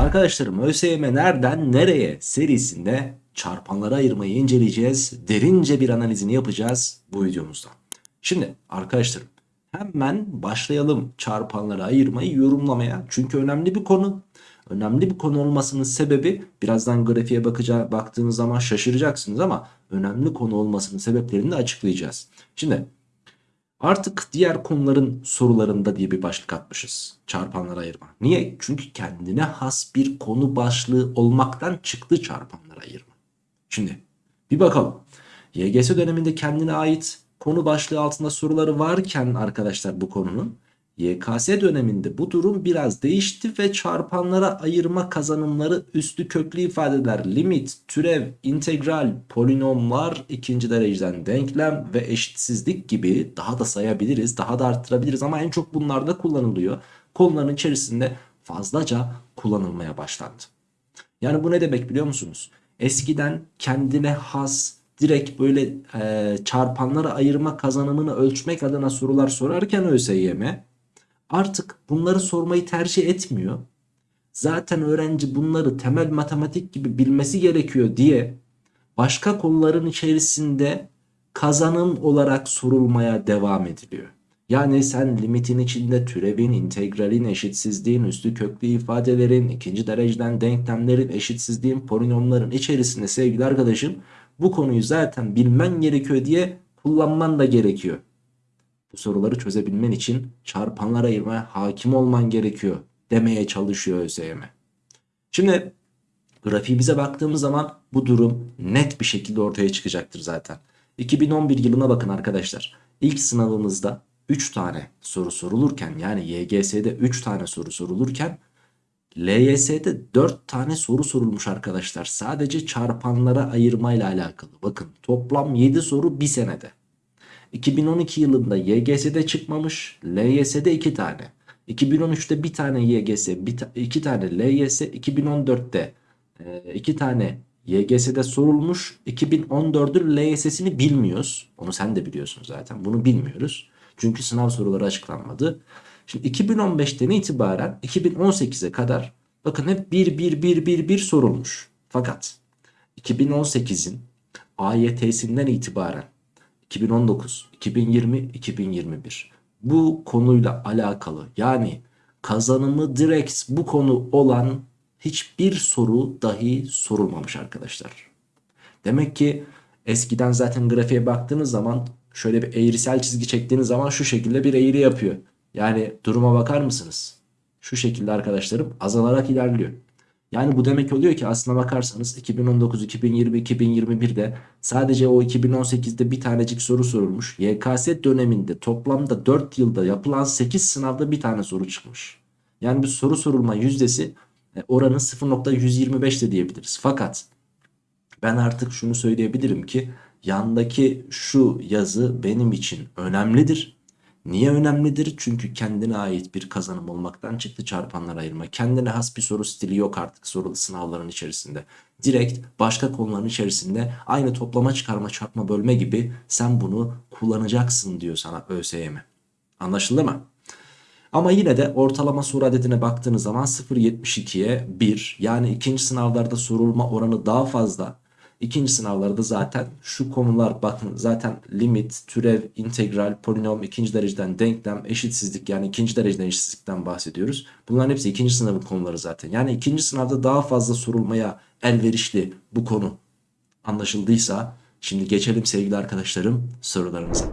arkadaşlarım. ÖSYM nereden nereye serisinde çarpanlara ayırmayı inceleyeceğiz. Derince bir analizini yapacağız bu videomuzda. Şimdi arkadaşlarım hemen başlayalım çarpanlara ayırmayı yorumlamaya. Çünkü önemli bir konu. Önemli bir konu olmasının sebebi birazdan grafiğe bakacağı, baktığınız zaman şaşıracaksınız ama önemli konu olmasının sebeplerini de açıklayacağız. Şimdi Artık diğer konuların sorularında diye bir başlık atmışız. Çarpanlara ayırma. Niye? Çünkü kendine has bir konu başlığı olmaktan çıktı çarpanlara ayırma. Şimdi bir bakalım. YGS döneminde kendine ait konu başlığı altında soruları varken arkadaşlar bu konunun YKS döneminde bu durum biraz değişti ve çarpanlara ayırma kazanımları üstü köklü ifadeler, limit, türev, integral, polinomlar, ikinci dereceden denklem ve eşitsizlik gibi daha da sayabiliriz, daha da arttırabiliriz ama en çok bunlarda kullanılıyor. Konuların içerisinde fazlaca kullanılmaya başlandı. Yani bu ne demek biliyor musunuz? Eskiden kendine has direkt böyle e, çarpanlara ayırma kazanımını ölçmek adına sorular sorarken ÖSYM artık bunları sormayı tercih etmiyor. Zaten öğrenci bunları temel matematik gibi bilmesi gerekiyor diye başka konuların içerisinde kazanım olarak sorulmaya devam ediliyor. Yani sen limitin içinde türevin, integralin, eşitsizliğin, üstü köklü ifadelerin, ikinci dereceden denklemlerin, eşitsizliğin, polinomların içerisinde sevgili arkadaşım bu konuyu zaten bilmen gerekiyor diye kullanman da gerekiyor. Bu soruları çözebilmen için çarpanlar ayırmaya hakim olman gerekiyor demeye çalışıyor ÖSYM. Şimdi grafiğimize baktığımız zaman bu durum net bir şekilde ortaya çıkacaktır zaten. 2011 yılına bakın arkadaşlar. İlk sınavımızda 3 tane soru sorulurken yani YGS'de 3 tane soru sorulurken LYS'de 4 tane soru sorulmuş arkadaşlar. Sadece çarpanlara ayırmayla alakalı. Bakın toplam 7 soru bir senede. 2012 yılında YGS'de çıkmamış. LYS'de 2 tane. 2013'te bir tane YGS, 2 tane LYS, 2014'te 2 tane YGS'de sorulmuş. 2014'ün LYS'sini bilmiyoruz. Onu sen de biliyorsun zaten. Bunu bilmiyoruz. Çünkü sınav soruları açıklanmadı. Şimdi 2015'ten itibaren 2018'e kadar bakın hep 1 1 1 1 1 sorulmuş. Fakat 2018'in AYT'sinden itibaren 2019, 2020, 2021 bu konuyla alakalı yani kazanımı direkt bu konu olan hiçbir soru dahi sorulmamış arkadaşlar. Demek ki eskiden zaten grafiğe baktığınız zaman şöyle bir eğrisel çizgi çektiğiniz zaman şu şekilde bir eğri yapıyor. Yani duruma bakar mısınız? Şu şekilde arkadaşlarım azalarak ilerliyor. Yani bu demek oluyor ki aslına bakarsanız 2019, 2020, 2021'de sadece o 2018'de bir tanecik soru sorulmuş. YKS döneminde toplamda 4 yılda yapılan 8 sınavda bir tane soru çıkmış. Yani bir soru sorulma yüzdesi e, oranı 0.125 de diyebiliriz. Fakat ben artık şunu söyleyebilirim ki yandaki şu yazı benim için önemlidir. Niye önemlidir? Çünkü kendine ait bir kazanım olmaktan çıktı çarpanlar ayırma. Kendine has bir soru stili yok artık sorulu sınavların içerisinde. Direkt başka konuların içerisinde aynı toplama çıkarma çarpma bölme gibi sen bunu kullanacaksın diyor sana ÖSYM. Anlaşıldı mı? Ama yine de ortalama soru adedine baktığınız zaman 0.72'ye 1 yani ikinci sınavlarda sorulma oranı daha fazla. İkinci sınavlarda zaten şu konular bakın zaten limit, türev, integral, polinom, ikinci dereceden denklem, eşitsizlik yani ikinci dereceden eşitsizlikten bahsediyoruz. Bunların hepsi ikinci sınavın konuları zaten. Yani ikinci sınavda daha fazla sorulmaya elverişli bu konu anlaşıldıysa şimdi geçelim sevgili arkadaşlarım sorularınıza.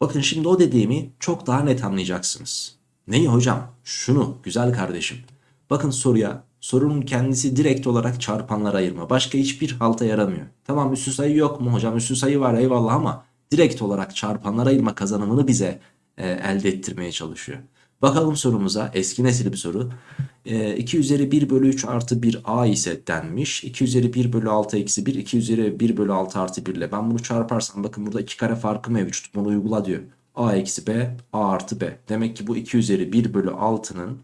Bakın şimdi o dediğimi çok daha net anlayacaksınız. Neyi hocam? Şunu güzel kardeşim. Bakın soruya sorunun kendisi direkt olarak çarpanlara ayırma. Başka hiçbir halta yaramıyor. Tamam üstü sayı yok mu hocam? Üstü sayı var eyvallah ama direkt olarak çarpanlara ayırma kazanımını bize e, elde ettirmeye çalışıyor. Bakalım sorumuza eski nesil bir soru. E, 2 üzeri 1 bölü 3 artı 1 a ise denmiş. 2 üzeri 1 bölü 6 eksi 1 2 üzeri 1 bölü 6 artı 1 ile ben bunu çarparsam bakın burada 2 kare farkı mevcut. Bunu uygula diyor. a eksi b a artı b. Demek ki bu 2 üzeri 1 bölü 6'nın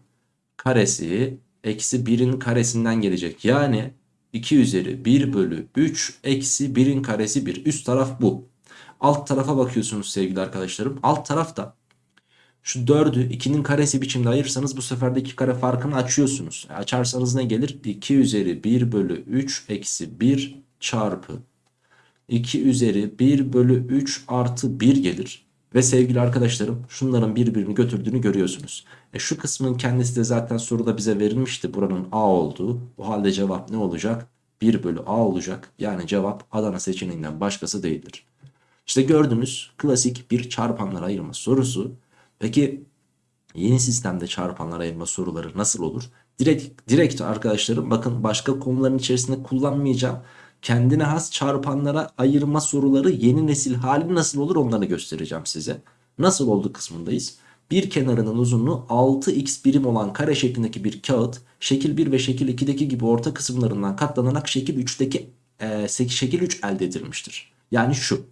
karesi eksi 1'in karesinden gelecek. Yani 2 üzeri 1 bölü 3 eksi 1'in karesi 1. Üst taraf bu. Alt tarafa bakıyorsunuz sevgili arkadaşlarım. Alt tarafta Şu 4'ü 2'nin karesi biçimde ayırırsanız bu sefer de 2 kare farkını açıyorsunuz. E, açarsanız ne gelir? 2 üzeri 1 bölü 3 eksi 1 çarpı 2 üzeri 1 bölü 3 artı 1 gelir. Ve sevgili arkadaşlarım şunların birbirini götürdüğünü görüyorsunuz. E şu kısmın kendisi de zaten soruda bize verilmişti. Buranın A olduğu. O halde cevap ne olacak? 1 bölü A olacak. Yani cevap Adana seçeneğinden başkası değildir. İşte gördünüz klasik bir çarpanlar ayırma sorusu. Peki yeni sistemde çarpanlar ayırma soruları nasıl olur? Direkt, direkt arkadaşlarım bakın başka konuların içerisinde kullanmayacağım. Kendine has çarpanlara ayırma soruları yeni nesil hali nasıl olur onları göstereceğim size. Nasıl oldu kısmındayız. Bir kenarının uzunluğu 6x birim olan kare şeklindeki bir kağıt şekil 1 ve şekil 2'deki gibi orta kısımlarından katlanarak şekil 3'teki e, şekil 3 elde edilmiştir. Yani şu.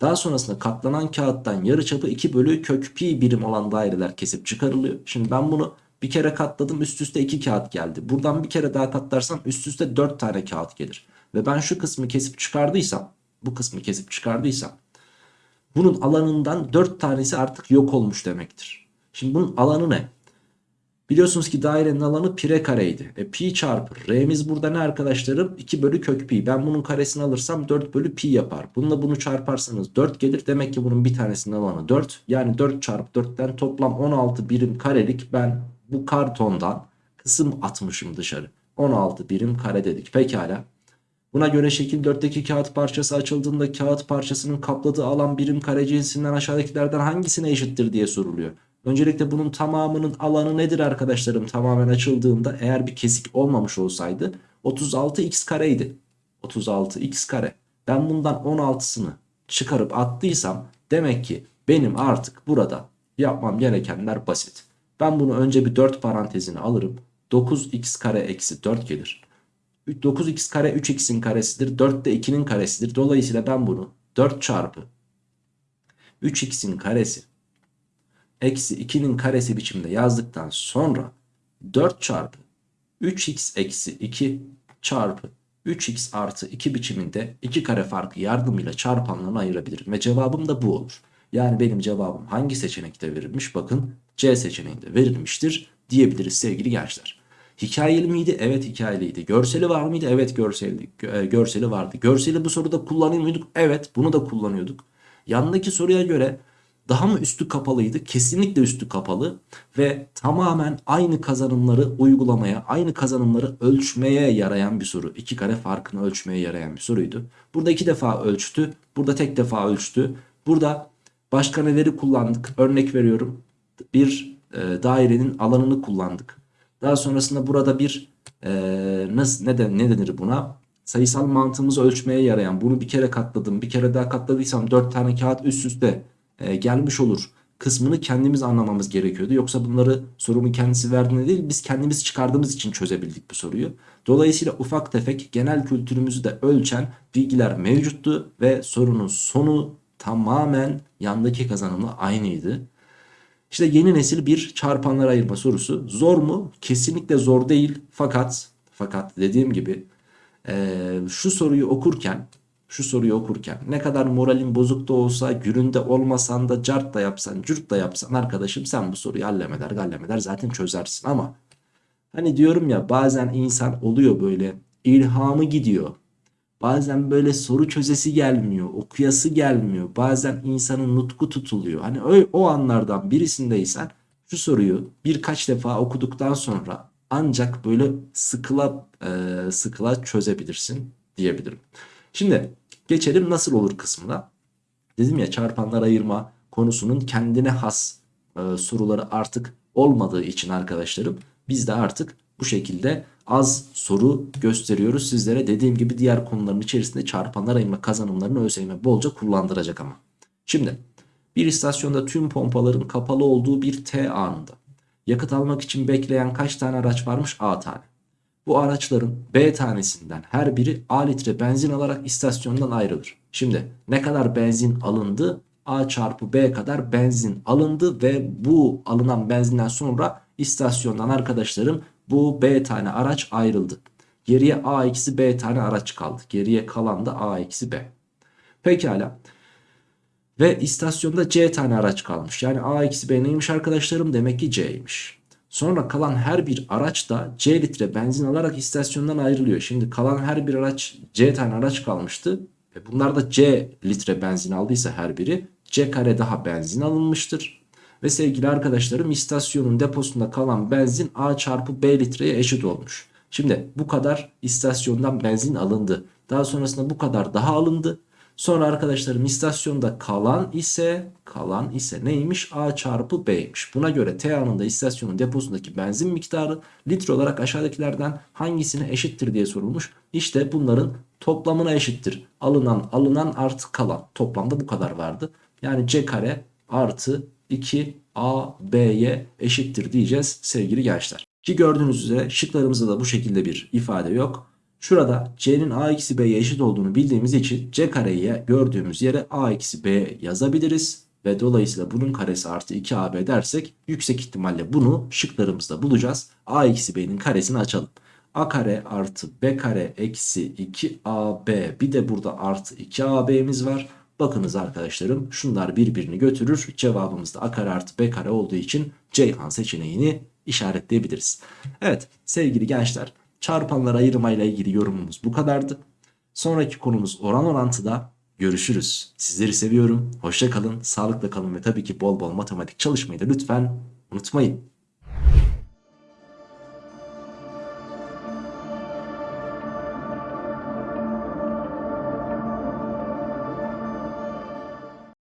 Daha sonrasında katlanan kağıttan yarıçapı 2 bölü kök pi birim olan daireler kesip çıkarılıyor. Şimdi ben bunu bir kere katladım üst üste 2 kağıt geldi. Buradan bir kere daha katlarsam üst üste 4 tane kağıt gelir. Ve ben şu kısmı kesip çıkardıysam bu kısmı kesip çıkardıysam bunun alanından 4 tanesi artık yok olmuş demektir. Şimdi bunun alanı ne? Biliyorsunuz ki dairenin alanı pire kareydi. E pi çarpı r'miz burada ne arkadaşlarım? 2 bölü kök pi. Ben bunun karesini alırsam 4 bölü pi yapar. Bununla bunu çarparsanız 4 gelir. Demek ki bunun bir tanesinin alanı 4. Yani 4 çarpı 4'ten toplam 16 birim karelik ben bu kartondan kısım atmışım dışarı. 16 birim kare dedik. Pekala. Buna göre şekil 4'teki kağıt parçası açıldığında kağıt parçasının kapladığı alan birim kare cinsinden aşağıdakilerden hangisine eşittir diye soruluyor. Öncelikle bunun tamamının alanı nedir arkadaşlarım? Tamamen açıldığında eğer bir kesik olmamış olsaydı 36x kareydi. 36x kare. Ben bundan 16'sını çıkarıp attıysam demek ki benim artık burada yapmam gerekenler basit. Ben bunu önce bir 4 parantezine alırım. 9x kare eksi 4 gelir. 9x kare 3x'in karesidir. 4 de 2'nin karesidir. Dolayısıyla ben bunu 4 çarpı 3x'in karesi eksi 2'nin karesi biçimde yazdıktan sonra 4 çarpı 3x eksi 2 çarpı 3x artı 2 biçiminde 2 kare farkı yardımıyla çarpanlarını ayırabilirim. Ve cevabım da bu olur. Yani benim cevabım hangi seçenekte verilmiş? Bakın C seçeneğinde verilmiştir diyebiliriz sevgili gençler. Hikayeli miydi? Evet hikayeliydi. Görseli var mıydı? Evet görseli, e, görseli vardı. Görseli bu soruda kullanıyor muyduk? Evet bunu da kullanıyorduk. Yandaki soruya göre daha mı üstü kapalıydı? Kesinlikle üstü kapalı ve tamamen aynı kazanımları uygulamaya, aynı kazanımları ölçmeye yarayan bir soru. İki kare farkını ölçmeye yarayan bir soruydu. Burada iki defa ölçtü, burada tek defa ölçtü. Burada başka neleri kullandık? Örnek veriyorum. Bir e, dairenin alanını kullandık. Daha sonrasında burada bir e, nasıl ne, de, ne denir buna? Sayısal mantığımızı ölçmeye yarayan bunu bir kere katladım bir kere daha katladıysam 4 tane kağıt üst üste e, gelmiş olur kısmını kendimiz anlamamız gerekiyordu. Yoksa bunları sorunun kendisi verdiğinde değil biz kendimiz çıkardığımız için çözebildik bu soruyu. Dolayısıyla ufak tefek genel kültürümüzü de ölçen bilgiler mevcuttu ve sorunun sonu tamamen yandaki kazanımla aynıydı. İşte yeni nesil bir çarpanlara ayırma sorusu. Zor mu? Kesinlikle zor değil. Fakat fakat dediğim gibi e, şu soruyu okurken şu soruyu okurken ne kadar moralin bozuk da olsa güründe olmasan da cart da yapsan cürt da yapsan arkadaşım sen bu soruyu hallemeder gallemeder zaten çözersin ama hani diyorum ya bazen insan oluyor böyle ilhamı gidiyor bazen böyle soru çözesi gelmiyor okuyası gelmiyor bazen insanın nutku tutuluyor hani o, o anlardan birisindeysen şu soruyu birkaç defa okuduktan sonra ancak böyle sıkıla e, sıkıla çözebilirsin diyebilirim. Şimdi geçelim nasıl olur kısmına. Dedim ya çarpanlar ayırma konusunun kendine has e, soruları artık olmadığı için arkadaşlarım biz de artık bu şekilde az soru gösteriyoruz sizlere. Dediğim gibi diğer konuların içerisinde çarpanlar ayırma kazanımlarını ÖSYM bolca kullandıracak ama. Şimdi bir istasyonda tüm pompaların kapalı olduğu bir T anında yakıt almak için bekleyen kaç tane araç varmış? A tane. Bu araçların B tanesinden her biri A litre benzin alarak istasyondan ayrılır. Şimdi ne kadar benzin alındı? A çarpı B kadar benzin alındı ve bu alınan benzinden sonra istasyondan arkadaşlarım bu B tane araç ayrıldı. Geriye A eksi B tane araç kaldı. Geriye kalan da A eksi B. Pekala. Ve istasyonda C tane araç kalmış. Yani A eksi B neymiş arkadaşlarım? Demek ki C'ymiş. Sonra kalan her bir araç da C litre benzin alarak istasyondan ayrılıyor. Şimdi kalan her bir araç C tane araç kalmıştı. E bunlar da C litre benzin aldıysa her biri C kare daha benzin alınmıştır. Ve sevgili arkadaşlarım istasyonun deposunda kalan benzin A çarpı B litreye eşit olmuş. Şimdi bu kadar istasyondan benzin alındı. Daha sonrasında bu kadar daha alındı. Sonra arkadaşlarım istasyonda kalan ise kalan ise neymiş? A çarpı B'ymiş. Buna göre T anında istasyonun deposundaki benzin miktarı litre olarak aşağıdakilerden hangisine eşittir diye sorulmuş. İşte bunların toplamına eşittir. Alınan alınan artı kalan. Toplamda bu kadar vardı. Yani C kare artı 2 A B'ye eşittir diyeceğiz sevgili gençler. Ki gördüğünüz üzere şıklarımızda da bu şekilde bir ifade yok. Şurada c'nin a eksi b'ye eşit olduğunu bildiğimiz için c kareyi gördüğümüz yere a eksi b yazabiliriz. Ve dolayısıyla bunun karesi artı 2ab dersek yüksek ihtimalle bunu şıklarımızda bulacağız. a eksi b'nin karesini açalım. a kare artı b kare eksi 2ab bir de burada artı 2ab'miz var. Bakınız arkadaşlarım şunlar birbirini götürür. Cevabımız da a kare artı b kare olduğu için Ceyhan seçeneğini işaretleyebiliriz. Evet sevgili gençler çarpanlar ayırmayla ilgili yorumumuz bu kadardı. Sonraki konumuz oran orantıda. Görüşürüz. Sizleri seviyorum. Hoşça kalın, sağlıkla kalın ve tabii ki bol bol matematik çalışmayı da lütfen unutmayın.